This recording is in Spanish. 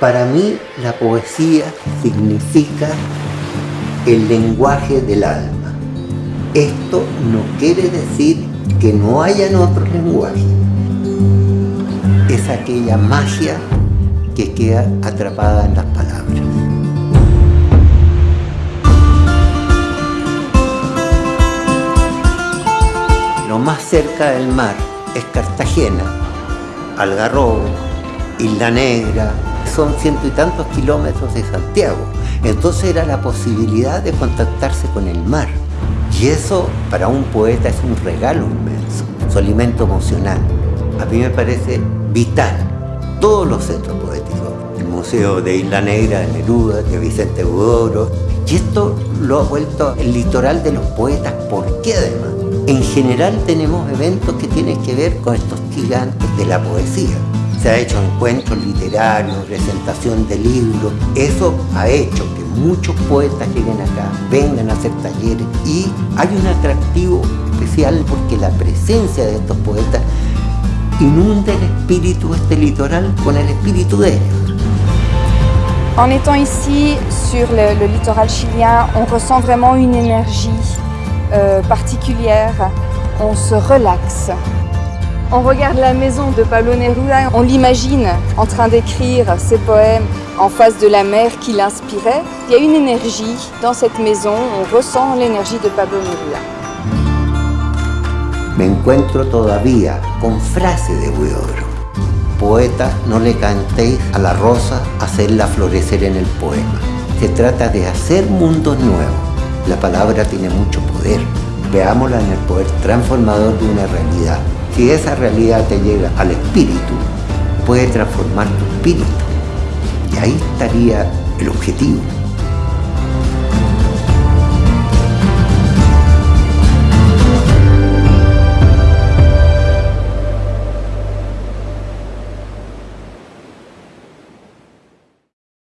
Para mí la poesía significa el lenguaje del alma. Esto no quiere decir que no hayan otros lenguajes. Es aquella magia que queda atrapada en las palabras. Lo más cerca del mar es Cartagena, Algarrobo, Isla Negra, son ciento y tantos kilómetros de Santiago. Entonces era la posibilidad de contactarse con el mar. Y eso para un poeta es un regalo inmenso, su alimento emocional. A mí me parece vital. Todos los centros poéticos, el Museo de Isla Negra de Neruda, de Vicente Budoro, y esto lo ha vuelto el litoral de los poetas. ¿Por qué además? En general tenemos eventos que tienen que ver con estos gigantes de la poesía se ha hecho encuentros literarios, presentación de libros. Eso ha hecho que muchos poetas lleguen acá, vengan a hacer talleres y hay un atractivo especial porque la presencia de estos poetas inunda el espíritu este litoral con el espíritu de ellos. En étant ici sur le, le littoral chilien, on ressent vraiment une énergie euh, particulière, on se relaxe. On regarde la maison de Pablo Neruda, on l'imagine en train d'écrire ses poèmes en face de la mer qui l'inspirait. Il y a une énergie dans cette maison, on ressent l'énergie de Pablo Neruda. Me encuentro todavía con frase de Huidobro. Poeta, no le cantéis a la rosa hacerla florecer en el poema. Se trata de hacer mundos nuevos. La palabra tiene mucho poder. Veámosla en el poder transformador de una realidad. Si esa realidad te llega al espíritu, puede transformar tu espíritu. Y ahí estaría el objetivo.